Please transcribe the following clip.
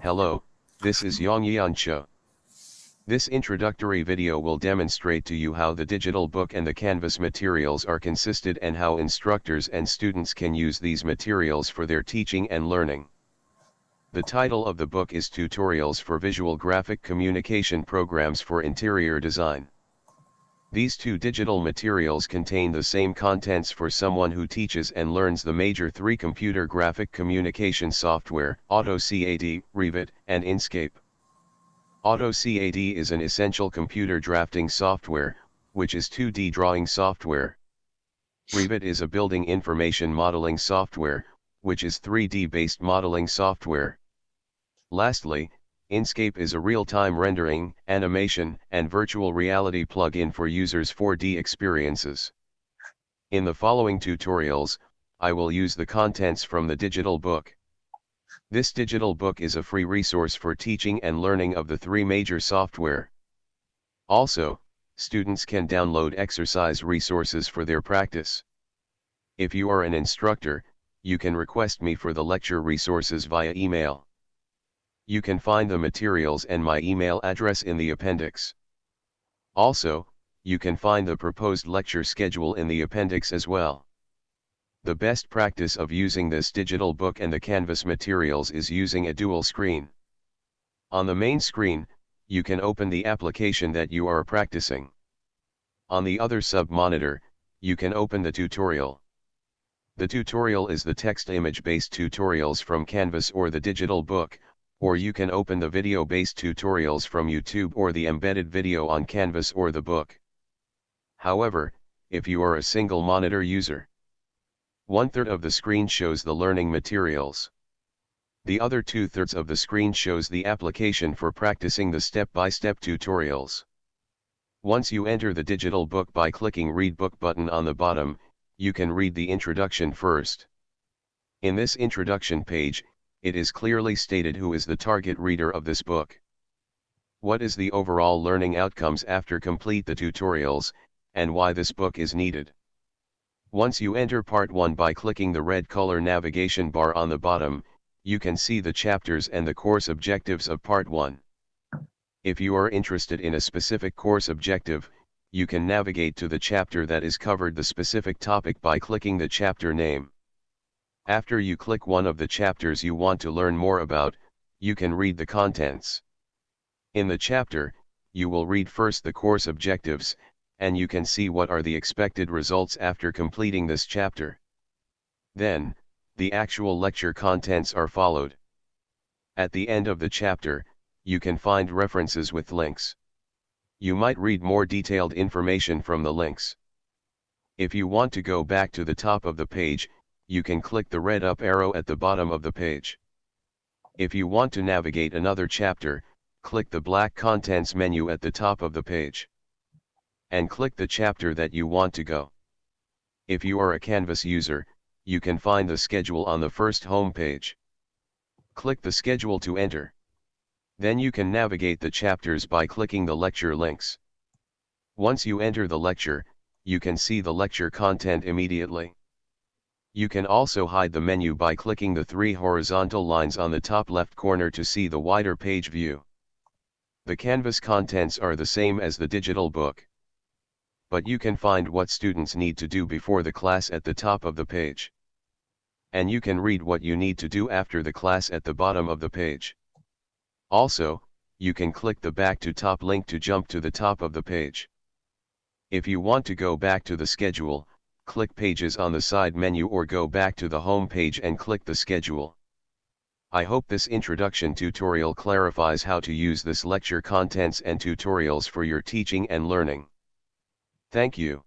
Hello, this is Yang Yan Cho. This introductory video will demonstrate to you how the digital book and the Canvas materials are consisted and how instructors and students can use these materials for their teaching and learning. The title of the book is Tutorials for Visual Graphic Communication Programs for Interior Design. These two digital materials contain the same contents for someone who teaches and learns the major three computer graphic communication software, AutoCAD, Revit, and Enscape. AutoCAD is an essential computer drafting software, which is 2D drawing software. Revit is a building information modeling software, which is 3D based modeling software. Lastly, Enscape is a real-time rendering, animation, and virtual reality plugin for users' 4D experiences. In the following tutorials, I will use the contents from the digital book. This digital book is a free resource for teaching and learning of the three major software. Also, students can download exercise resources for their practice. If you are an instructor, you can request me for the lecture resources via email. You can find the materials and my email address in the appendix. Also, you can find the proposed lecture schedule in the appendix as well. The best practice of using this digital book and the Canvas materials is using a dual screen. On the main screen, you can open the application that you are practicing. On the other sub-monitor, you can open the tutorial. The tutorial is the text-image based tutorials from Canvas or the digital book, or you can open the video-based tutorials from YouTube or the embedded video on Canvas or the book. However, if you are a single monitor user, one-third of the screen shows the learning materials. The other two-thirds of the screen shows the application for practicing the step-by-step -step tutorials. Once you enter the digital book by clicking Read Book button on the bottom, you can read the introduction first. In this introduction page, it is clearly stated who is the target reader of this book. What is the overall learning outcomes after complete the tutorials, and why this book is needed. Once you enter part 1 by clicking the red color navigation bar on the bottom, you can see the chapters and the course objectives of part 1. If you are interested in a specific course objective, you can navigate to the chapter that is covered the specific topic by clicking the chapter name. After you click one of the chapters you want to learn more about, you can read the contents. In the chapter, you will read first the course objectives, and you can see what are the expected results after completing this chapter. Then, the actual lecture contents are followed. At the end of the chapter, you can find references with links. You might read more detailed information from the links. If you want to go back to the top of the page, you can click the red up arrow at the bottom of the page. If you want to navigate another chapter, click the black contents menu at the top of the page. And click the chapter that you want to go. If you are a Canvas user, you can find the schedule on the first home page. Click the schedule to enter. Then you can navigate the chapters by clicking the lecture links. Once you enter the lecture, you can see the lecture content immediately. You can also hide the menu by clicking the three horizontal lines on the top left corner to see the wider page view. The Canvas contents are the same as the digital book. But you can find what students need to do before the class at the top of the page. And you can read what you need to do after the class at the bottom of the page. Also, you can click the back to top link to jump to the top of the page. If you want to go back to the schedule, click Pages on the side menu or go back to the home page and click the schedule. I hope this introduction tutorial clarifies how to use this lecture contents and tutorials for your teaching and learning. Thank you.